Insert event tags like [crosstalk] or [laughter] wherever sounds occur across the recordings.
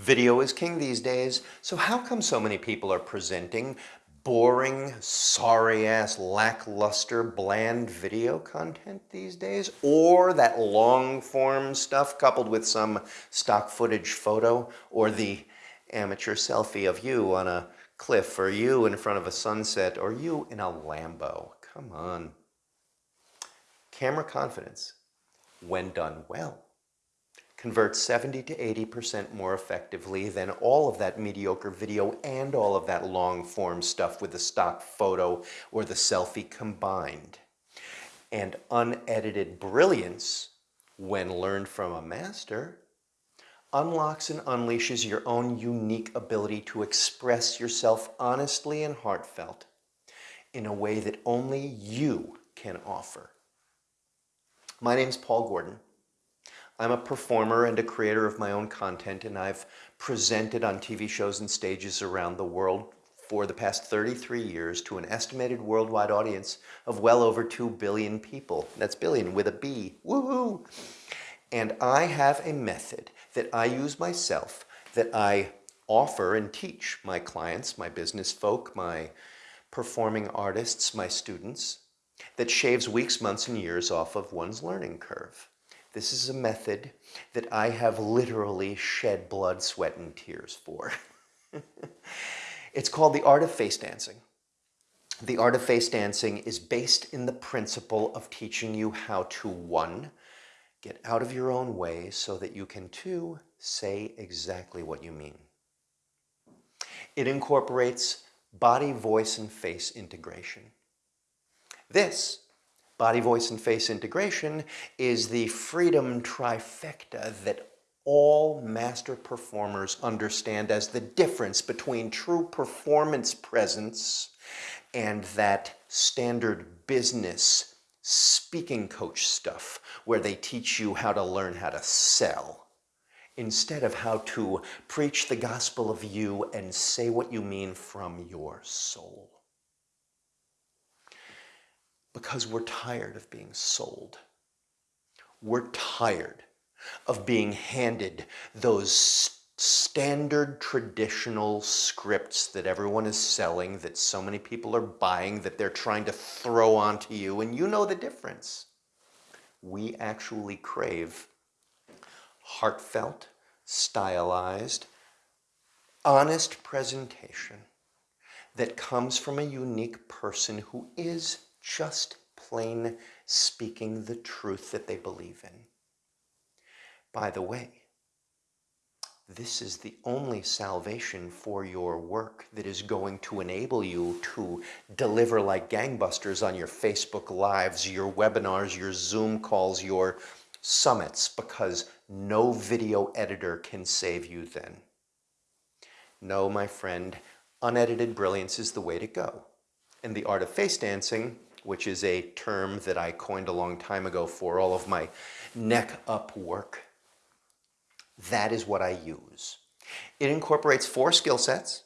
Video is king these days, so how come so many people are presenting boring, sorry-ass, lackluster, bland video content these days? Or that long-form stuff coupled with some stock footage photo or the amateur selfie of you on a cliff or you in front of a sunset or you in a Lambo? Come on. Camera confidence, when done well, converts 70 to 80% more effectively than all of that mediocre video and all of that long form stuff with the stock photo or the selfie combined. And unedited brilliance, when learned from a master, unlocks and unleashes your own unique ability to express yourself honestly and heartfelt in a way that only you can offer. My name's Paul Gordon. I'm a performer and a creator of my own content and I've presented on TV shows and stages around the world for the past 33 years to an estimated worldwide audience of well over 2 billion people. That's billion with a B. Woohoo! And I have a method that I use myself that I offer and teach my clients, my business folk, my performing artists, my students, that shaves weeks, months, and years off of one's learning curve. This is a method that I have literally shed blood, sweat, and tears for. [laughs] it's called the art of face dancing. The art of face dancing is based in the principle of teaching you how to, one, get out of your own way so that you can, two, say exactly what you mean. It incorporates body, voice, and face integration. This body, voice, and face integration is the freedom trifecta that all master performers understand as the difference between true performance presence and that standard business speaking coach stuff where they teach you how to learn how to sell. Instead of how to preach the gospel of you and say what you mean from your soul because we're tired of being sold. We're tired of being handed those standard traditional scripts that everyone is selling, that so many people are buying, that they're trying to throw onto you, and you know the difference. We actually crave heartfelt, stylized, honest presentation that comes from a unique person who is just plain speaking the truth that they believe in. By the way, this is the only salvation for your work that is going to enable you to deliver like gangbusters on your Facebook Lives, your webinars, your Zoom calls, your summits, because no video editor can save you then. No, my friend, unedited brilliance is the way to go. And the art of face dancing which is a term that I coined a long time ago for all of my neck up work. That is what I use. It incorporates four skill sets.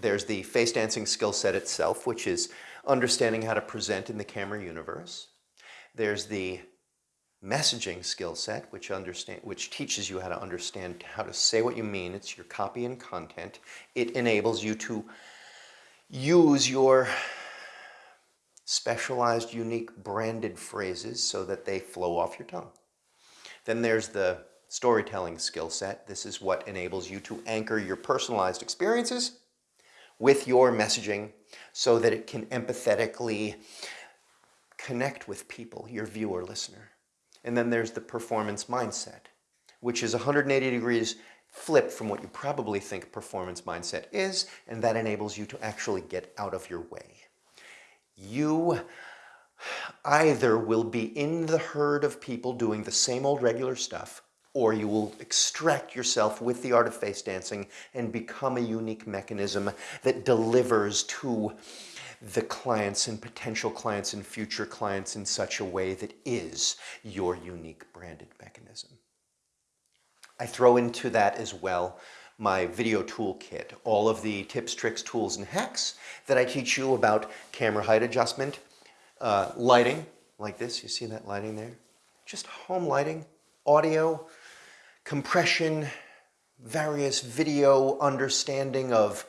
There's the face dancing skill set itself, which is understanding how to present in the camera universe. There's the messaging skill set, which, understand, which teaches you how to understand how to say what you mean. It's your copy and content. It enables you to use your specialized, unique, branded phrases so that they flow off your tongue. Then there's the storytelling skill set. This is what enables you to anchor your personalized experiences with your messaging so that it can empathetically connect with people, your viewer, listener. And then there's the performance mindset, which is 180 degrees flip from what you probably think performance mindset is, and that enables you to actually get out of your way you either will be in the herd of people doing the same old regular stuff, or you will extract yourself with the art of face dancing and become a unique mechanism that delivers to the clients and potential clients and future clients in such a way that is your unique branded mechanism. I throw into that as well my video toolkit, all of the tips, tricks, tools, and hacks that I teach you about camera height adjustment, uh, lighting, like this, you see that lighting there? Just home lighting, audio, compression, various video understanding of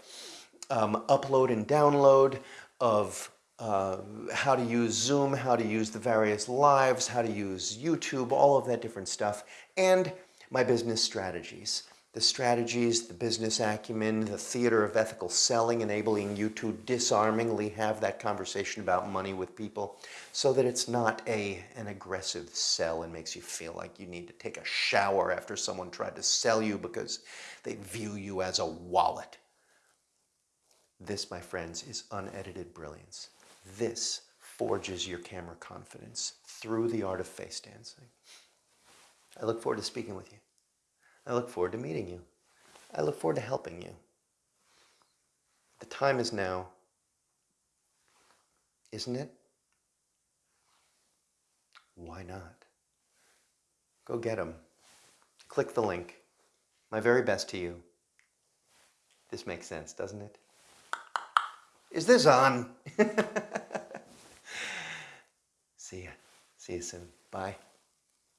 um, upload and download, of uh, how to use Zoom, how to use the various lives, how to use YouTube, all of that different stuff, and my business strategies. The strategies, the business acumen, the theater of ethical selling, enabling you to disarmingly have that conversation about money with people so that it's not a, an aggressive sell and makes you feel like you need to take a shower after someone tried to sell you because they view you as a wallet. This, my friends, is unedited brilliance. This forges your camera confidence through the art of face dancing. I look forward to speaking with you. I look forward to meeting you. I look forward to helping you. The time is now, isn't it? Why not? Go get them. Click the link. My very best to you. This makes sense, doesn't it? Is this on? [laughs] See ya. See you soon. Bye.